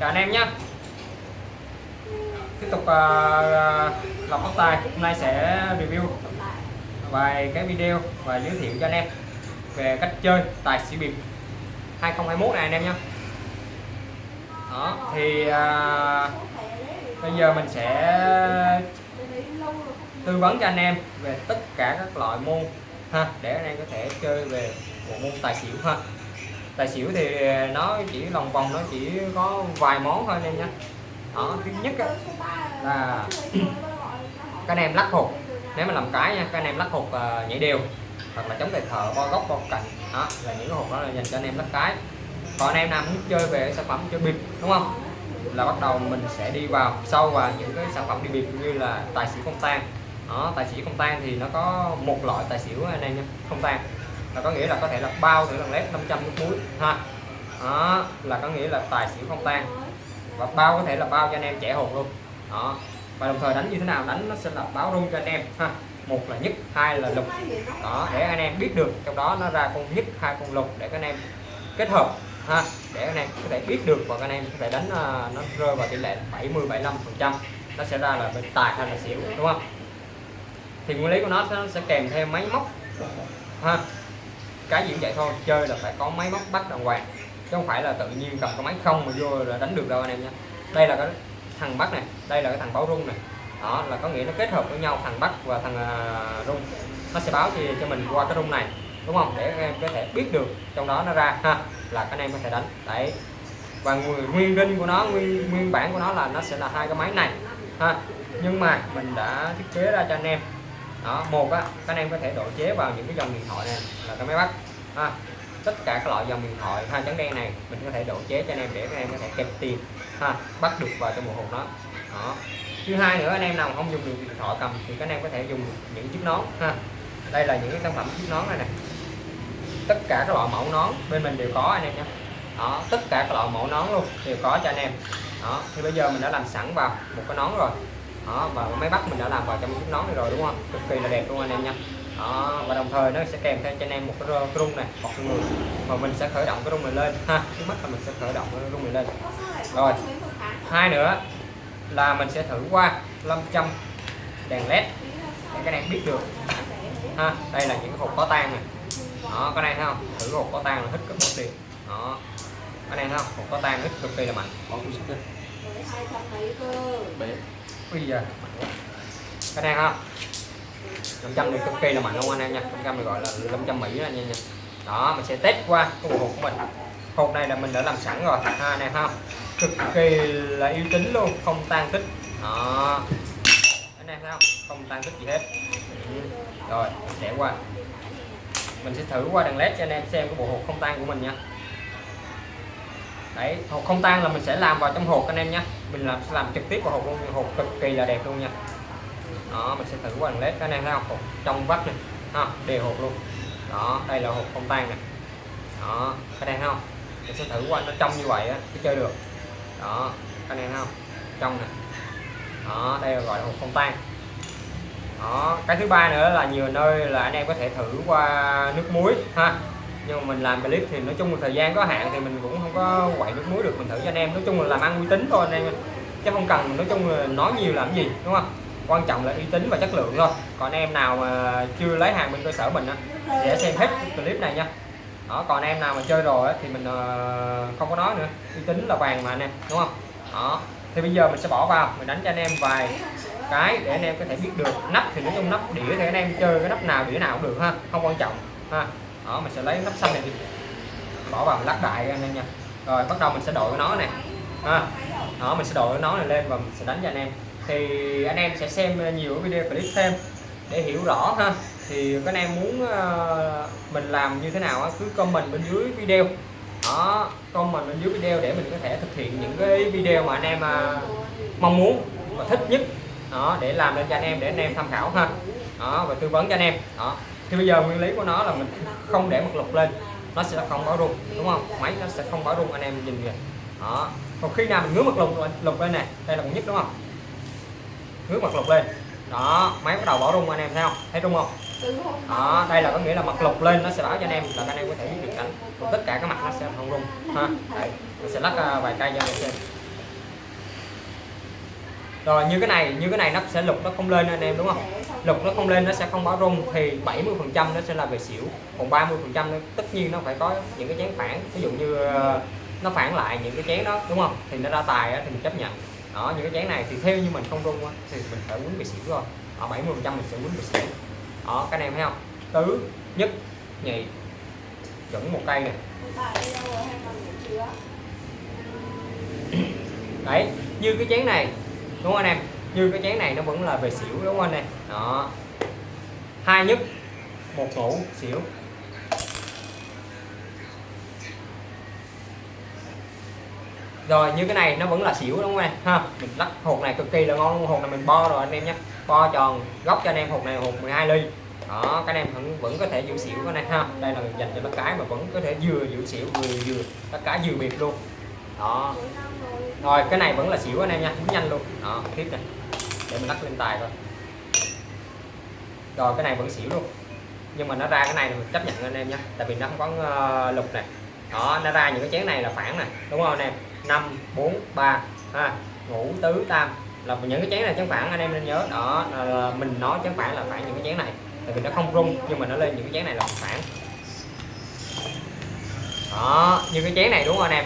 chào anh em nhé. Tiếp tục uh, lọc tóc tai. Hôm nay sẽ review vài cái video và giới thiệu cho anh em về cách chơi tài xỉu bịp 2021 này anh em nhé. Đó thì uh, bây giờ mình sẽ tư vấn cho anh em về tất cả các loại môn ha để anh em có thể chơi về bộ môn tài xỉu ha tài xỉu thì nó chỉ lòng vòng nó chỉ có vài món thôi anh em nhé đó thứ nhất là các anh em lắc hột. Nếu mà làm cái nha các anh em lắc hột uh, nhảy đều hoặc là chống tài thợ bo góc bo cạnh đó là những cái hột đó là dành cho anh em lắc cái. Còn anh em nào muốn chơi về sản phẩm chơi bịp đúng không? Là bắt đầu mình sẽ đi vào sâu vào những cái sản phẩm đi bịp như là tài xỉu không tan. Đó tài xỉu không tan thì nó có một loại tài xỉu anh em nha không tan là có nghĩa là có thể là bao thử lần led 500 nước muối ha. Đó, là có nghĩa là tài xỉu không tan. Và bao có thể là bao cho anh em trẻ hồn luôn. Đó. Và đồng thời đánh như thế nào? Đánh nó sẽ là báo rung cho anh em. Ha. Một là nhất, hai là lục. Đó, để anh em biết được, trong đó nó ra con nhất, hai con lục để các anh em kết hợp. Ha. Để anh em có thể biết được và các anh em có thể đánh à, nó rơi vào tỷ lệ 70 75 phần trăm. Nó sẽ ra là bên tài hay là xỉu, đúng không? Thì nguyên lý của nó sẽ kèm theo máy móc. Ha cái gì cũng vậy thôi chơi là phải có máy móc bắt đàng hoàng. Chứ không phải là tự nhiên cầm cái máy không mà vô là đánh được đâu anh em nha. Đây là cái thằng bắt này đây là cái thằng báo rung này. Đó là có nghĩa nó kết hợp với nhau thằng bắt và thằng uh, rung. Nó sẽ báo thì cho mình qua cái rung này đúng không? Để các em có thể biết được trong đó nó ra ha. Là các anh em có thể đánh. Đấy. Và nguyên đinh của nó nguyên nguyên bản của nó là nó sẽ là hai cái máy này ha. Nhưng mà mình đã thiết kế ra cho anh em đó, một á, các anh em có thể độ chế vào những cái dòng điện thoại này là cái máy bắt. Ha, tất cả các loại dòng điện thoại, hai trắng đen này, mình có thể độ chế cho anh em để các em có thể kẹp tiền, ha, bắt được vào trong một hộp đó. Đó. Thứ hai nữa, anh em nào không dùng được điện thoại cầm thì các anh em có thể dùng những chiếc nón, ha. Đây là những cái sản phẩm chiếc nón này này tất cả các loại mẫu nón bên mình đều có, anh em nhé. Đó, tất cả các loại mẫu nón luôn đều có cho anh em. Đó, thì bây giờ mình đã làm sẵn vào một cái nón rồi đó và máy bắt mình đã làm vào trong chiếc nón này rồi đúng không? Cực kỳ là đẹp luôn anh em nha. Đó, và đồng thời nó sẽ kèm theo cho anh em một cái rung này một người. Và mình sẽ khởi động cái rung này lên. Ha trước mắt là mình sẽ khởi động cái rung này lên. Rồi hai nữa là mình sẽ thử qua 500 đèn led để các em biết được. Ha đây là những cái hộp có tan này. Đó cái này thấy không? Thử hộp có tan là hít cực một đi đó cái này thấy không? Hộp có tan hít cực kỳ là mạnh. Có cũng sức bé. Bây giờ các anh không? 500 này cực kỳ là mạnh luôn anh em nha? 500 này gọi là 500 Mỹ anh em nha. Đó mình sẽ test qua cái bộ hộp của mình. Hộp này là mình đã làm sẵn rồi ha này không cực kỳ là uy tín luôn không tan tích. Đó. Anh em thấy không? Không tan tích gì hết. Ừ. rồi sẽ qua. Mình sẽ thử qua đèn led cho anh em xem cái bộ hộp không tan của mình nha đấy, hộp không tan là mình sẽ làm vào trong hộp anh em nhé. Mình làm, sẽ làm trực tiếp vào hộp luôn, hộp cực kỳ là đẹp luôn nha. Đó, mình sẽ thử qua đèn led các anh em thấy không trong vắt này, ha, đều hộp luôn. Đó, đây là hộp không tan này. Đó các anh em thấy không mình sẽ thử qua nó trong như vậy á mới chơi được. Đó các anh em thấy không trong này. Đó, đây là gọi là hộp không tan. Đó, cái thứ ba nữa là nhiều nơi là anh em có thể thử qua nước muối, ha nhưng mà mình làm clip thì nói chung là thời gian có hạn thì mình cũng không có quậy nước muối được. Mình thử cho anh em nói chung là làm ăn uy tín thôi anh em. Chứ không cần nói chung là nói nhiều làm gì đúng không? Quan trọng là uy tín và chất lượng thôi. Còn anh em nào mà chưa lấy hàng bên cơ sở mình á để xem hết clip này nha. Đó còn anh em nào mà chơi rồi á, thì mình ờ, không có nói nữa. Uy tín là vàng mà anh em đúng không? Đó thì bây giờ mình sẽ bỏ vào mình đánh cho anh em vài cái để anh em có thể biết được. Nắp thì nói chung nắp đĩa thì anh em chơi cái nắp nào đĩa nào cũng được ha không quan trọng ha đó, mình sẽ lấy nắp xanh này đi. Bỏ vào lắc đại anh em nha. Rồi, bắt đầu mình sẽ đội nó này ha. Đó, mình sẽ đội nó này lên và mình sẽ đánh cho anh em. Thì anh em sẽ xem nhiều video clip thêm để hiểu rõ ha. Thì các anh em muốn ờ, mình làm như thế nào cứ comment bên dưới video. Đó, comment bên dưới video để mình có thể thực hiện những cái video mà anh em ờ, mong muốn và thích nhất. Đó, để làm lên cho anh em, để anh em tham khảo ha. Đó, và tư vấn cho anh em. Đó thì bây giờ nguyên lý của nó là mình không để mật lục lên, nó sẽ không báo rung, đúng không? Máy nó sẽ không báo rung, anh em nhìn kìa. Đó. Còn khi nào mình ngứa mật lục lục lên này đây là con nhất đúng không? Ngứa mật lục lên. Đó, máy bắt đầu báo rung, anh em thấy không? Thấy rung không? Đó, đây là có nghĩa là mặt lục lên, nó sẽ báo cho anh em, là anh em có thể biết được cảnh còn tất cả các mặt nó sẽ không rung, ha. Đây mình sẽ lắc à, vài cây cho anh em xem rồi, như cái này, như cái này nó sẽ lục nó không lên anh em, đúng không? Lục nó không lên nó sẽ không báo rung, thì 70 phần trăm nó sẽ là về xỉu, còn 30 phần trăm tất nhiên nó phải có những cái chén phản, ví dụ như ờ, nó phản lại những cái chén đó, đúng không? Thì nó ra tài thì mình chấp nhận. Đó, những cái chén này thì theo như mình không rung thì mình phải quýnh bị xỉu rồi. Ở 70 phần trăm mình sẽ quýnh bị xỉu. Đó, các em thấy không? Tứ nhất nhị, chuẩn một cây này đấy, như cái chén này đúng không anh em? Như cái chén này nó vẫn là về xỉu, đúng không anh em? Đó. Hai nhất. Một tủ xỉu. Rồi, như cái này nó vẫn là xỉu, đúng không anh ha, mình lắc hột này cực kỳ là ngon luôn, hột này mình bo rồi anh em nhé. Bo tròn, góc cho anh em hột này hột 12 ly. Đó, các anh em vẫn vẫn có thể giữ xỉu cái này ha. Đây là dành cho tất cái mà vẫn có thể vừa giữ xỉu, vừa vừa tất cái vừa biệt luôn. Đó rồi cái này vẫn là xỉu anh em nha cũng nhanh luôn. Đó tiếp này. Để mình lắc lên tài thôi. Rồi cái này vẫn xỉu luôn. Nhưng mà nó ra cái này thì mình chấp nhận anh em nha tại vì nó không có uh, lục này. Đó nó ra những cái chén này là phản này đúng không anh em? 5 4 3 ha ngũ tứ tam. Là những cái chén này chén phản anh em nên nhớ. Đó là mình nói chén phản là phản những cái chén này. Tại vì nó không rung nhưng mà nó lên những cái chén này là phản. Đó như cái chén này đúng không anh em?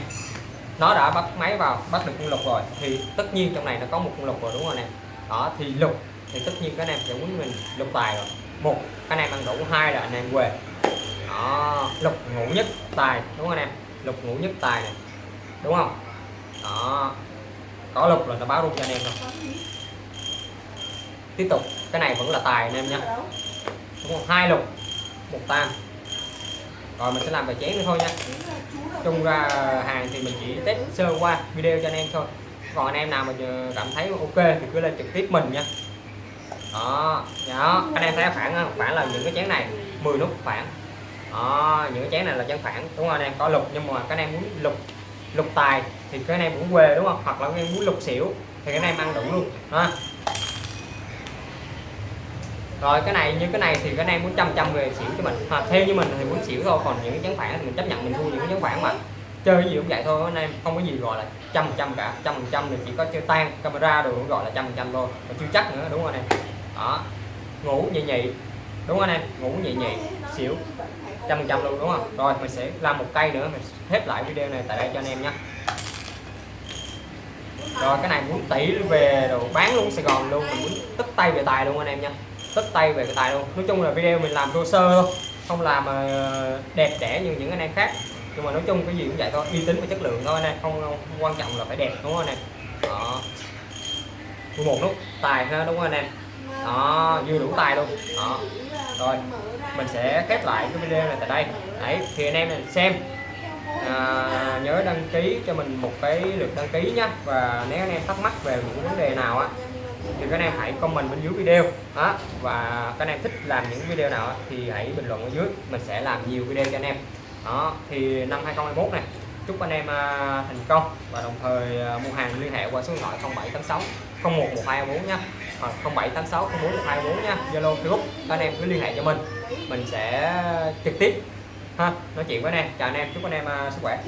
Nó đã bắt máy vào, bắt được con lục rồi. Thì tất nhiên trong này nó có một con lục rồi, đúng không anh em? Đó, thì lục, thì tất nhiên các anh em sẽ muốn mình lục tài rồi. Một, các anh em ăn đủ. Hai là anh em quê. Đó, lục ngũ nhất tài, đúng không anh em? Lục ngũ nhất tài này, đúng không? Đó, có lục là nó báo luôn cho anh em rồi. Tiếp tục, cái này vẫn là tài anh em nha đúng không? Hai lục, một tam rồi mình sẽ làm vài chén nữa thôi nha. Chung ra hàng thì mình chỉ test sơ qua video cho anh em thôi. Còn anh em nào mà cảm thấy ok thì cứ lên trực tiếp mình nha. Đó đó. Anh em thấy phản phản là những cái chén này 10 nút phản đó, những cái chén này là chén phản đúng không anh em có lục nhưng mà các anh em muốn lục lục tài thì các anh em cũng quê đúng không? Hoặc là các em muốn lục xỉu thì các anh em ăn đủ luôn. Đó rồi, cái này, như cái này thì cái này muốn trăm trăm về xỉu cho mình. Hoặc theo như mình thì muốn xỉu thôi, còn những cái chấn phản thì mình chấp nhận mình thua những cái chấn phản mà. Chơi gì cũng vậy thôi anh em không có gì gọi là trăm trăm cả. Trăm phần trăm thì chỉ có chơi tan camera đồ cũng gọi là trăm phần trăm thôi mà chưa chắc nữa, đúng không anh em? Đó. Ngủ nhị nhị, đúng không anh em? Ngủ nhị nhị, xỉu, trăm phần trăm luôn, đúng không? Rồi, mình sẽ làm một cây nữa, mình khép lại video này tại đây cho anh em nhé. Rồi, cái này muốn tỷ về đồ bán luôn Sài Gòn luôn, mình muốn tất tay về tài luôn anh em nha tất tay về cái tài luôn. Nói chung là video mình làm thô sơ thôi không làm ờ, đẹp đẽ như những anh em khác. Nhưng mà nói chung cái gì cũng vậy thôi uy tín và chất lượng thôi anh em không, không, không quan trọng là phải đẹp đúng không anh em? Đó. Một nút tài ha đúng không anh em? Đó vừa đủ tài luôn. Đó. Rồi mình sẽ khép lại cái video này tại đây. Đấy thì anh em xem à, nhớ đăng ký cho mình một cái lượt đăng ký nhé và nếu anh em thắc mắc về những vấn đề nào á thì các anh em hãy comment bên dưới video. Đó và các anh em thích làm những video nào thì hãy bình luận ở dưới. Mình sẽ làm nhiều video cho anh em. Đó, thì năm 2021 này, chúc anh em à, thành công và đồng thời à, mua hàng liên hệ qua số điện thoại 0786 011224 nha. Hoặc 0786 041224 nha. Zalo, Facebook, các anh em cứ liên hệ cho mình. Mình sẽ trực tiếp. Ha, nói chuyện với anh em. Chào anh em, chúc anh em à, sức khỏe.